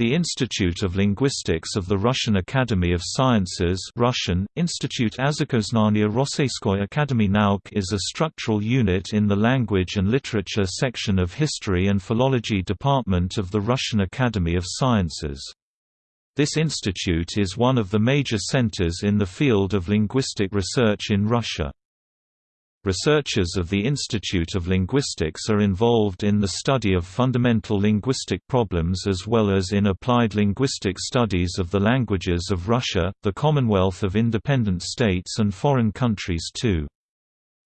The Institute of Linguistics of the Russian Academy of Sciences Russian, Institute Azakoznania Rosseyskoy Nauk is a structural unit in the Language and Literature section of History and Philology Department of the Russian Academy of Sciences. This institute is one of the major centers in the field of linguistic research in Russia. Researchers of the Institute of Linguistics are involved in the study of fundamental linguistic problems as well as in applied linguistic studies of the languages of Russia, the Commonwealth of Independent States and foreign countries too.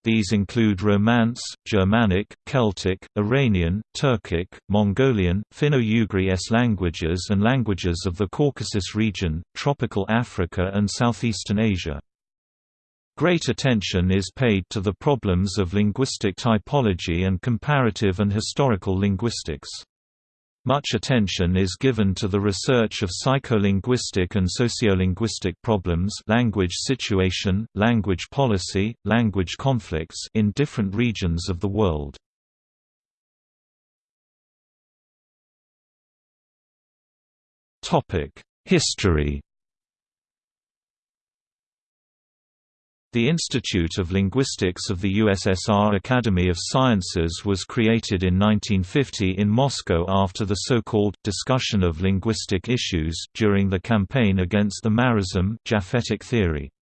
These include Romance, Germanic, Celtic, Iranian, Turkic, Mongolian, Finno-Ugric languages and languages of the Caucasus region, tropical Africa and southeastern Asia. Great attention is paid to the problems of linguistic typology and comparative and historical linguistics. Much attention is given to the research of psycholinguistic and sociolinguistic problems language situation, language policy, language conflicts in different regions of the world. History The Institute of Linguistics of the USSR Academy of Sciences was created in 1950 in Moscow after the so-called «discussion of linguistic issues» during the campaign against the Marrism Japhetic theory.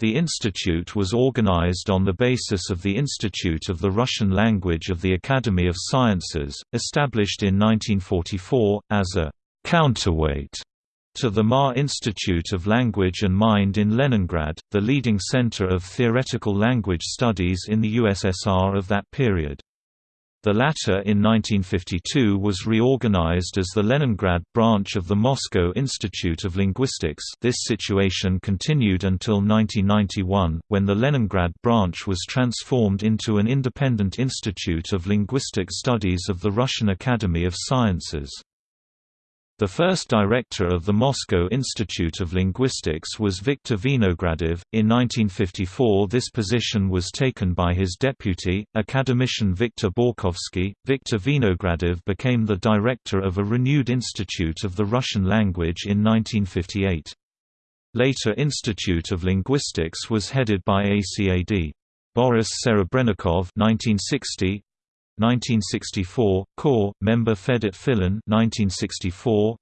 The institute was organized on the basis of the Institute of the Russian Language of the Academy of Sciences, established in 1944, as a «counterweight» to the Marr Institute of Language and Mind in Leningrad, the leading center of theoretical language studies in the USSR of that period. The latter in 1952 was reorganized as the Leningrad branch of the Moscow Institute of Linguistics this situation continued until 1991, when the Leningrad branch was transformed into an independent institute of linguistic studies of the Russian Academy of Sciences. The first director of the Moscow Institute of Linguistics was Viktor Vinogradov. In 1954, this position was taken by his deputy, academician Viktor Borkovsky. Viktor Vinogradov became the director of a renewed Institute of the Russian Language in 1958. Later Institute of Linguistics was headed by ACAD. Boris Serebrennikov 1960, 1964, Core, member Fedot Filin 1964,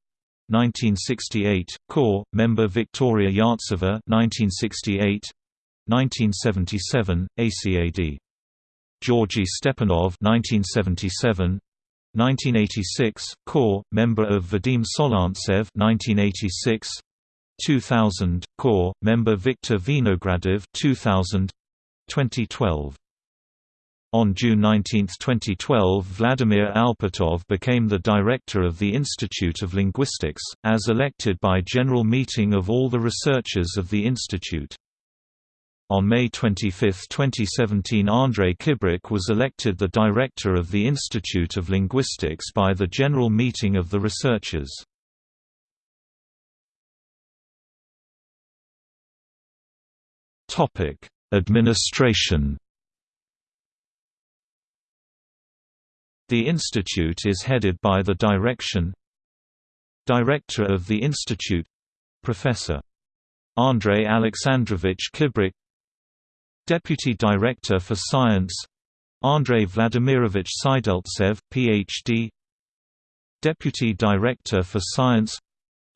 1968, Core, member Victoria Yartseva 1968, 1977, ACAD. Georgy Stepanov 1977, 1986, Core, member of Vadim Solntsev 1986, 2000, Core, member Viktor Vinogradov 2000, 2012. On June 19, 2012 Vladimir Alpatov became the director of the Institute of Linguistics, as elected by general meeting of all the researchers of the institute. On May 25, 2017 Andrei Kibrik was elected the director of the Institute of Linguistics by the general meeting of the researchers. Administration The institute is headed by the Direction Director of the Institute Professor. Andrei Alexandrovich Kibrik Deputy Director for Science Andrei Vladimirovich Sideltsev, Ph.D. Deputy Director for Science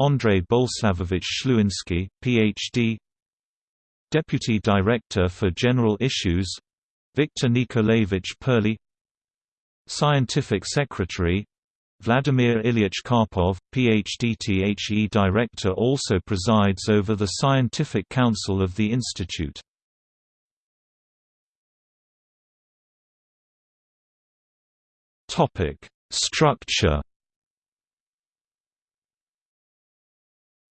Andrei Boleslavovich Shluinsky, Ph.D. Deputy Director for General Issues Viktor Nikolaevich Perley Scientific Secretary Vladimir Ilyich Karpov, Ph.D. The Director also presides over the Scientific Council of the Institute. Structure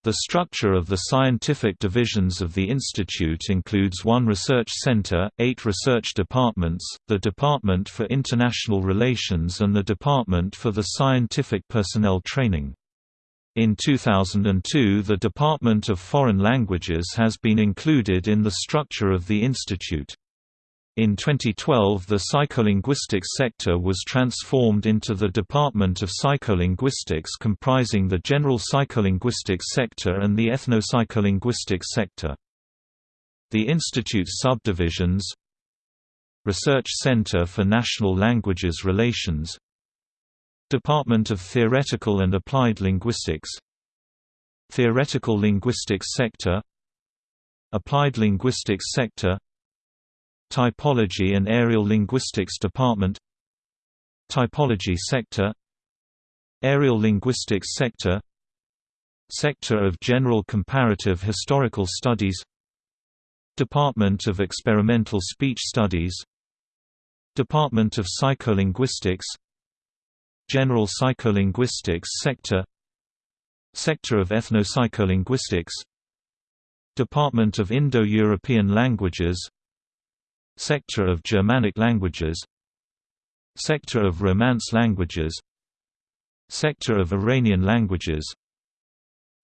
The structure of the scientific divisions of the institute includes one research center, eight research departments, the Department for International Relations and the Department for the Scientific Personnel Training. In 2002 the Department of Foreign Languages has been included in the structure of the institute. In 2012 the psycholinguistics sector was transformed into the Department of Psycholinguistics comprising the general psycholinguistics sector and the ethno-psycholinguistics sector. The institute's subdivisions Research Center for National Languages Relations Department of Theoretical and Applied Linguistics Theoretical Linguistics Sector Applied Linguistics Sector Typology and Areal Linguistics Department Typology Sector Areal Linguistics Sector Sector of General Comparative Historical Studies Department of Experimental Speech Studies Department of Psycholinguistics General Psycholinguistics Sector Sector of Ethnopsycholinguistics Department of Indo-European Languages Sector of Germanic Languages. Sector of Romance Languages. Sector of Iranian Languages.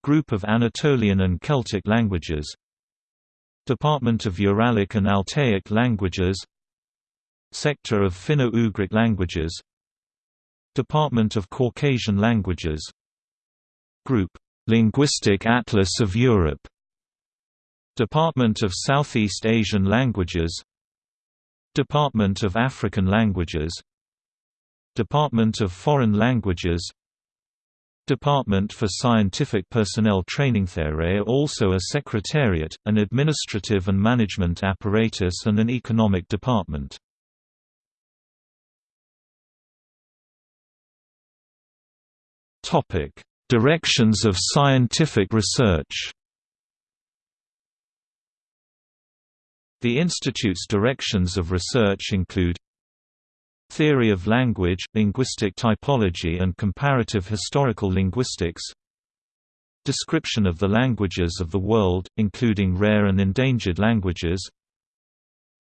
Group of Anatolian and Celtic Languages. Department of Uralic and Altaic Languages. Sector of Finno-Ugric Languages. Department of Caucasian Languages. Group. Linguistic Atlas of Europe. Department of Southeast Asian Languages Department of African Languages. Department of Foreign Languages. Department for Scientific Personnel Training There are also a secretariat, an administrative and management apparatus and an economic department. Directions of scientific research The Institute's directions of research include Theory of language, linguistic typology and comparative historical linguistics Description of the languages of the world, including rare and endangered languages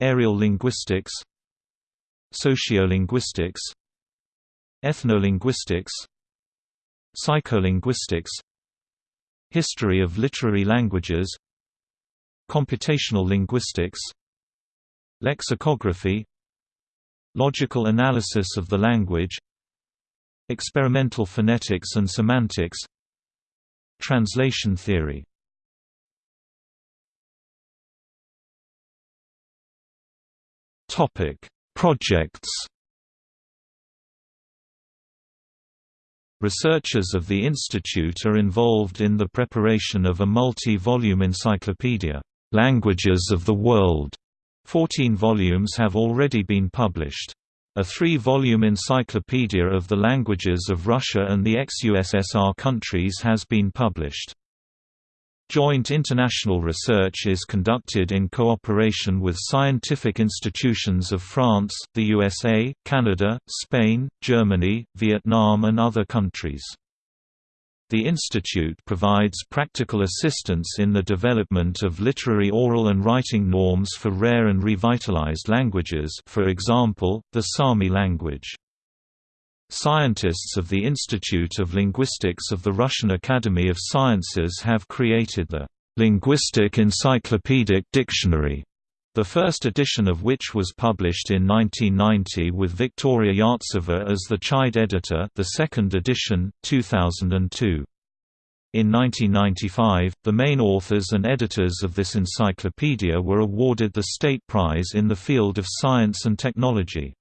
Areal linguistics Sociolinguistics Ethnolinguistics Psycholinguistics History of literary languages Computational linguistics Lexicography Logical analysis of the language Experimental phonetics and semantics Translation theory. Projects. Researchers of the institute are involved in the preparation of a multi-volume encyclopedia Languages of the World. Fourteen volumes have already been published. A three-volume encyclopedia of the languages of Russia and the ex-USSR countries has been published. Joint international research is conducted in cooperation with scientific institutions of France, the USA, Canada, Spain, Germany, Vietnam and other countries. The institute provides practical assistance in the development of literary oral and writing norms for rare and revitalized languages for example, the Sami language. Scientists of the Institute of Linguistics of the Russian Academy of Sciences have created the Linguistic Encyclopedic Dictionary, the first edition of which was published in 1990 with Victoria Yartseva as the Chide editor the second edition, 2002. In 1995, the main authors and editors of this encyclopedia were awarded the State Prize in the field of science and technology.